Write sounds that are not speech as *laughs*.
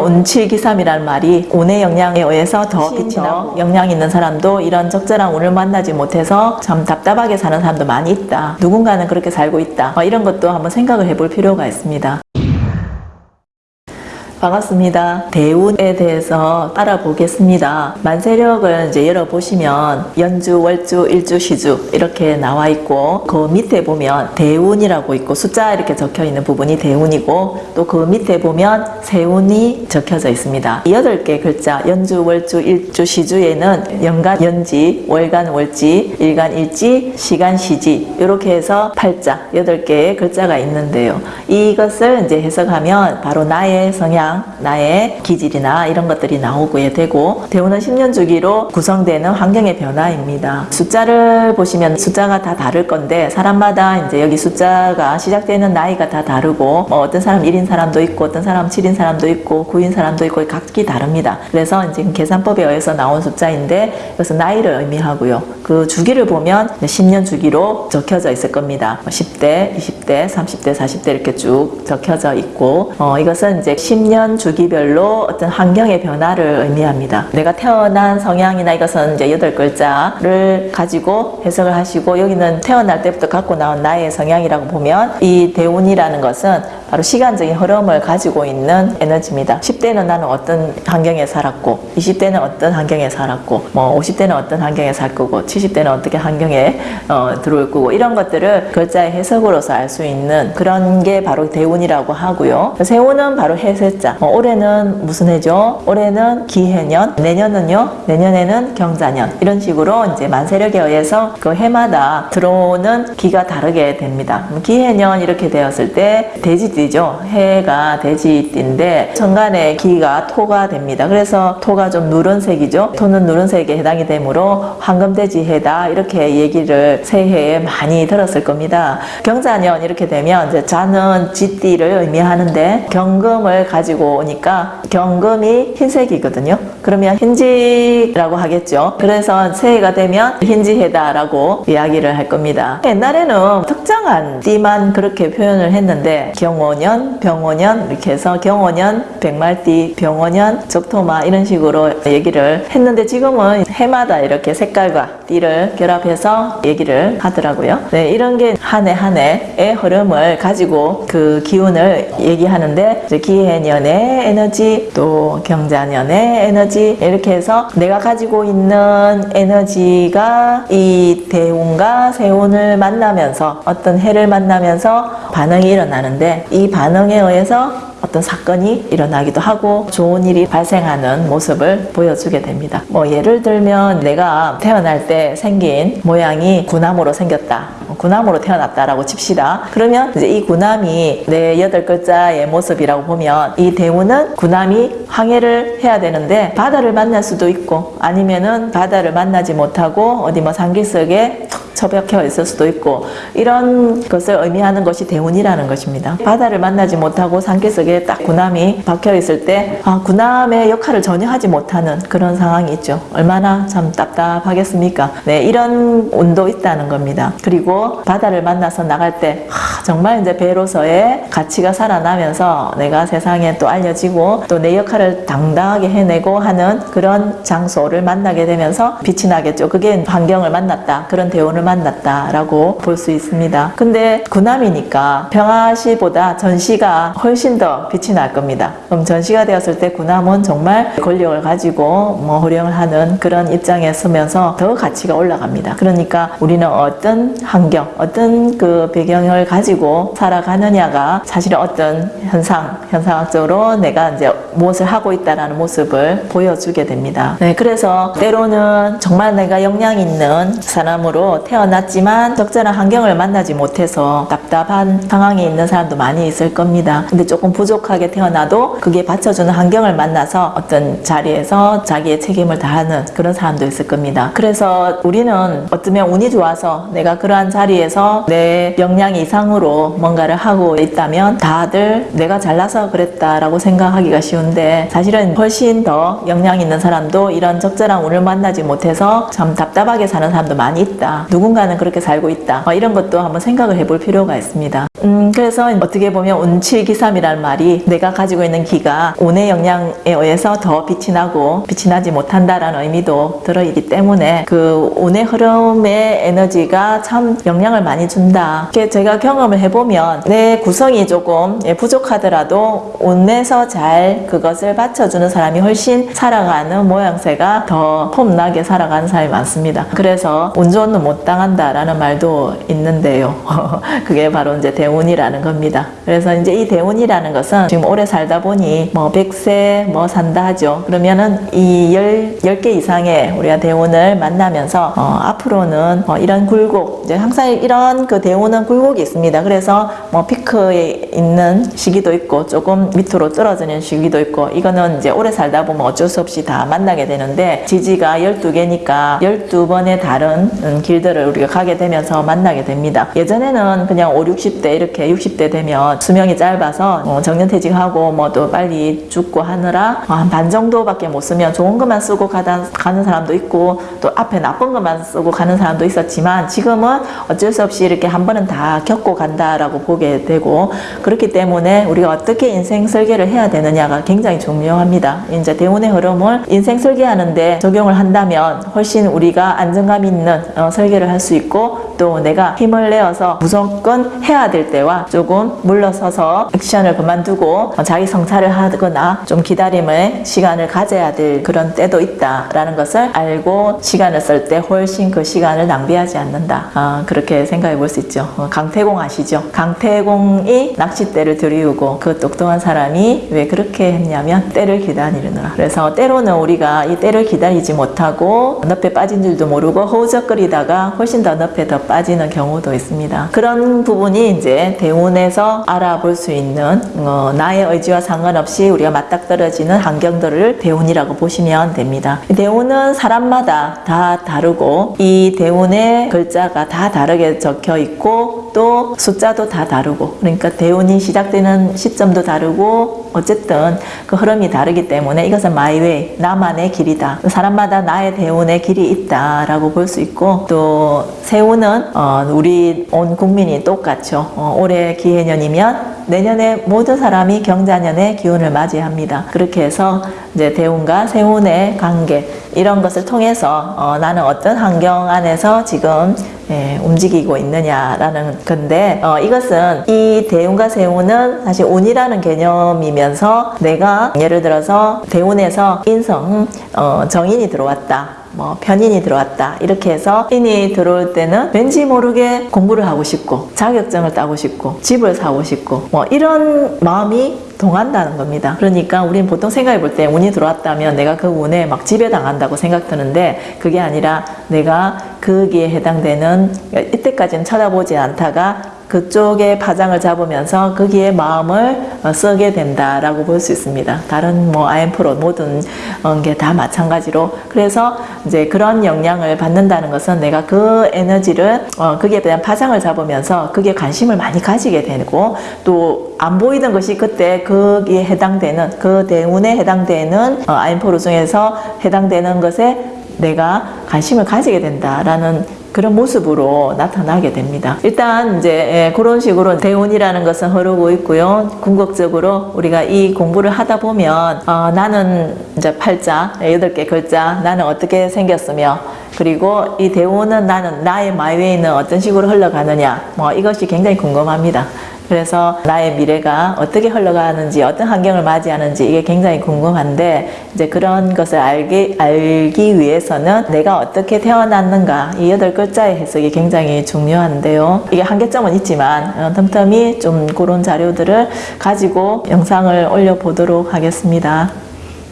운칠기삼이라는 말이 운의 영향에 의해서 더 빛이 나고 영향 있는 사람도 이런 적절한 운을 만나지 못해서 참 답답하게 사는 사람도 많이 있다. 누군가는 그렇게 살고 있다. 어, 이런 것도 한번 생각을 해볼 필요가 있습니다. 반갑습니다. 대운에 대해서 알아보겠습니다. 만세력을 이제 열어보시면 연주, 월주, 일주, 시주 이렇게 나와 있고 그 밑에 보면 대운이라고 있고 숫자 이렇게 적혀 있는 부분이 대운이고 또 그 밑에 보면 세운이 적혀져 있습니다. 이 여덟 개 글자 연주, 월주, 일주, 시주에는 연간 연지, 월간 월지, 일간 일지, 시간 시지 이렇게 해서 팔자 여덟 개의 글자가 있는데요. 이것을 이제 해석하면 바로 나의 성향 나의 기질이나 이런 것들이 나오게 되고 대우는 10년 주기로 구성되는 환경의 변화입니다. 숫자를 보시면 숫자가 다 다를 건데 사람마다 이제 여기 숫자가 시작되는 나이가 다 다르고 뭐 어떤 사람 1인 사람도 있고 어떤 사람 7인 사람도 있고 9인 사람도 있고 각기 다릅니다. 그래서 지금 계산법에 의해서 나온 숫자인데 그래서 나이를 의미하고요. 그 주기를 보면 10년 주기로 적혀져 있을 겁니다. 10대, 20대, 30대, 40대 이렇게 쭉 적혀져 있고 어, 이것은 이제 10년 주기별로 어떤 환경의 변화를 의미합니다. 내가 태어난 성향이나 이것은 이제 여덟 글자를 가지고 해석을 하시고 여기는 태어날 때부터 갖고 나온 나의 성향이라고 보면 이 대운이라는 것은 바로 시간적인 흐름을 가지고 있는 에너지입니다. 10대는 나는 어떤 환경에 살았고 20대는 어떤 환경에 살았고 뭐 50대는 어떤 환경에 살 거고 70대는 어떻게 환경에 어, 들어올 거고 이런 것들을 글자의 해석으로서 알 수 있는 그런 게 바로 대운이라고 하고요. 세운은 바로 해세자. 어, 올해는 무슨 해죠? 올해는 기해년, 내년은요? 내년에는 경자년. 이런 식으로 이제 만세력에 의해서 그 해마다 들어오는 기가 다르게 됩니다. 기해년 이렇게 되었을 때 돼지띠죠. 해가 돼지띠인데 천간의 기가 토가 됩니다. 그래서 토가 좀 누런색이죠. 토는 누런색에 해당이 되므로 황금돼지 해다 이렇게 얘기를 새해에 많이 들었을 겁니다. 경자년 이렇게 되면 이제 자는 쥐띠를 의미하는데 경금을 가지고 오니까 경금이 흰색이거든요. 그러면 흰지라고 하겠죠. 그래서 새해가 되면 흰지해다라고 이야기를 할 겁니다. 옛날에는 특정한 띠만 그렇게 표현을 했는데 경호년, 병호년 이렇게 해서 경호년, 백말띠, 병호년, 적토마 이런 식으로 얘기를 했는데 지금은 해마다 이렇게 색깔과 띠를 결합해서 얘기를 하더라고요. 네, 이런 게 한 해 한 해의 흐름을 가지고 그 기운을 얘기하는데 기해년의 에너지 또 경자년의 에너지 이렇게 해서 내가 가지고 있는 에너지가 이 대운과 세운을 만나면서 어떤 해를 만나면서 반응이 일어나는데 이 반응에 의해서 어떤 사건이 일어나기도 하고 좋은 일이 발생하는 모습을 보여주게 됩니다. 뭐 예를 들면 내가 태어날 때 생긴 모양이 구남으로 생겼다. 구남으로 태어났다라고 칩시다. 그러면 이제 이 구남이 내 여덟 글자의 모습이라고 보면 이 대우는 구남이 항해를 해야 되는데 바다를 만날 수도 있고 아니면은 바다를 만나지 못하고 어디 뭐 상기석에 처박혀 있을 수도 있고 이런 것을 의미하는 것이 대운이라는 것입니다. 바다를 만나지 못하고 산기슭에 딱 군함이 박혀 있을 때 아, 군함의 역할을 전혀 하지 못하는 그런 상황이 있죠. 얼마나 참 답답하겠습니까? 네, 이런 운도 있다는 겁니다. 그리고 바다를 만나서 나갈 때 아, 정말 이제 배로서의 가치가 살아나면서 내가 세상에 또 알려지고 또 내 역할을 당당하게 해내고 하는 그런 장소를 만나게 되면서 빛이 나겠죠. 그게 환경을 만났다. 그런 대운을 만났다라고 볼 수 있습니다. 근데 군함이니까 평화시보다 전시가 훨씬 더 빛이 날 겁니다. 그럼 전시가 되었을 때 군함은 정말 권력을 가지고 뭐 호령을 하는 그런 입장에 서면서 더 가치가 올라갑니다. 그러니까 우리는 어떤 환경, 어떤 그 배경을 가지고 살아가느냐가 사실은 어떤 현상, 현상학적으로 내가 이제 무엇을 하고 있다라는 모습을 보여주게 됩니다. 네, 그래서 때로는 정말 내가 역량 있는 사람으로 태어났지만 적절한 환경을 만나지 못해서 답답한 상황에 있는 사람도 많이 있을 겁니다. 근데 조금 부족하게 태어나도 그게 받쳐주는 환경을 만나서 어떤 자리에서 자기의 책임을 다하는 그런 사람도 있을 겁니다. 그래서 우리는 어쩌면 운이 좋아서 내가 그러한 자리에서 내 역량 이상으로 뭔가를 하고 있다면 다들 내가 잘나서 그랬다라고 생각하기가 쉬운데 사실은 훨씬 더 역량 있는 사람도 이런 적절한 운을 만나지 못해서 참 답답하게 사는 사람도 많이 있다. 누 군가는 그렇게 살고 있다. 어, 이런 것도 한번 생각을 해볼 필요가 있습니다. 음, 그래서 어떻게 보면 운칠기삼이라는 말이 내가 가지고 있는 기가 운의 영향에 의해서 더 빛이 나고 빛이 나지 못한다라는 의미도 들어있기 때문에 그 운의 흐름의 에너지가 참 영향을 많이 준다. 이렇게 제가 경험을 해보면 내 구성이 조금 예, 부족하더라도 운에서 잘 그것을 받쳐주는 사람이 훨씬 살아가는 모양새가 더 폼나게 살아가는 사람이 많습니다. 그래서 운 좋은 놈못 당한다라는 말도 있는데요. *laughs* 그게 바로 이제 대운 이라는 겁니다. 그래서 이제 이 대운이라는 것은 지금 오래 살다 보니 뭐 100세 뭐 산다 하죠. 그러면은 이 열, 10개 이상의 우리가 대운을 만나면서 어, 앞으로는 어, 이런 굴곡, 이제 항상 이런 그 대운은 굴곡이 있습니다. 그래서 뭐 피크에 있는 시기도 있고 조금 밑으로 떨어지는 시기도 있고 이거는 이제 오래 살다 보면 어쩔 수 없이 다 만나게 되는데 지지가 12개니까 12번의 다른 음, 길들을 우리가 가게 되면서 만나게 됩니다. 예전에는 그냥 5, 60대 이렇게 60대 되면 수명이 짧아서 어, 정년퇴직하고 뭐 또 빨리 죽고 하느라 어, 한반 정도밖에 못 쓰면 좋은 것만 쓰고 가다, 가는 사람도 있고 또 앞에 나쁜 것만 쓰고 가는 사람도 있었지만 지금은 어쩔 수 없이 이렇게 한 번은 다 겪고 간다라고 보게 되고 그렇기 때문에 우리가 어떻게 인생 설계를 해야 되느냐가 굉장히 중요합니다. 이제 대운의 흐름을 인생 설계하는데 적용을 한다면 훨씬 우리가 안정감 있는 어, 설계를 할 수 있고 또 내가 힘을 내어서 무조건 해야 될 때와 조금 물러서서 액션을 그만두고 어, 자기 성찰을 하거나 좀 기다림의 시간을 가져야 될 그런 때도 있다라는 것을 알고 시간을 쓸 때 훨씬 그 시간을 낭비하지 않는다. 아, 그렇게 생각해 볼 수 있죠. 어, 강태공 아시죠? 강태공이 낚싯대를 들이우고 그 똑똑한 사람이 왜 그렇게 했냐면 때를 기다리느라. 그래서 때로는 우리가 이 때를 기다리지 못하고 늪에 빠진 줄도 모르고 허우적거리다가 훨씬 더 늪에 더 빠지는 경우도 있습니다. 그런 부분이 이제 대운에서 알아볼 수 있는 어, 나의 의지와 상관없이 우리가 맞닥뜨려지는 환경들을 대운이라고 보시면 됩니다. 대운은 사람마다 다 다르고 이 대운의 글자가 다 다르게 적혀 있고 또 숫자도 다 다르고 그러니까 대운이 시작되는 시점도 다르고 어쨌든 그 흐름이 다르기 때문에 이것은 마이웨이 나만의 길이다. 사람마다 나의 대운의 길이 있다라고 볼 수 있고 또 세운은 어, 우리 온 국민이 똑같죠. 어, 올해 기해년이면 내년에 모든 사람이 경자년의 기운을 맞이합니다. 그렇게 해서 이제 대운과 세운의 관계 이런 것을 통해서 어, 나는 어떤 환경 안에서 지금 예, 움직이고 있느냐라는 건데 어, 이것은 이 대운과 세운은 사실 운이라는 개념이면서 내가 예를 들어서 대운에서 인성 어, 정인이 들어왔다. 뭐 편인이 들어왔다 이렇게 해서 인이 들어올 때는 왠지 모르게 공부를 하고 싶고 자격증을 따고 싶고 집을 사고 싶고 뭐 이런 마음이 동한다는 겁니다. 그러니까 우리는 보통 생각해 볼 때 운이 들어왔다면 내가 그 운에 막 지배당한다고 생각드는데 그게 아니라 내가 거기에 해당되는 이때까지는 쳐다보지 않다가 그쪽에 파장을 잡으면서 거기에 마음을 어, 쓰게 된다라고 볼 수 있습니다. 다른 뭐 IM프로 모든 어, 게다 마찬가지로 그래서 이제 그런 영향을 받는다는 것은 내가 그 에너지를 어, 거기에 대한 파장을 잡으면서 거기에 관심을 많이 가지게 되고 또 안 보이던 것이 그때 거기에 해당되는 그 대운에 해당되는 IM프로 중에서 해당되는 것에 내가 관심을 가지게 된다라는 그런 모습으로 나타나게 됩니다. 일단 이제 예, 그런 식으로 대운이라는 것은 흐르고 있고요. 궁극적으로 우리가 이 공부를 하다 보면 어, 나는 이제 팔자 여덟 개 글자 나는 어떻게 생겼으며 그리고 이 대운은 나는 나의 마이웨이는 어떤 식으로 흘러가느냐 뭐 이것이 굉장히 궁금합니다. 그래서 나의 미래가 어떻게 흘러가는지 어떤 환경을 맞이하는지 이게 굉장히 궁금한데 이제 그런 것을 알기, 알기 위해서는 내가 어떻게 태어났는가 이 여덟 글자의 해석이 굉장히 중요한데요. 이게 한계점은 있지만 어, 틈틈이 좀 그런 자료들을 가지고 영상을 올려보도록 하겠습니다.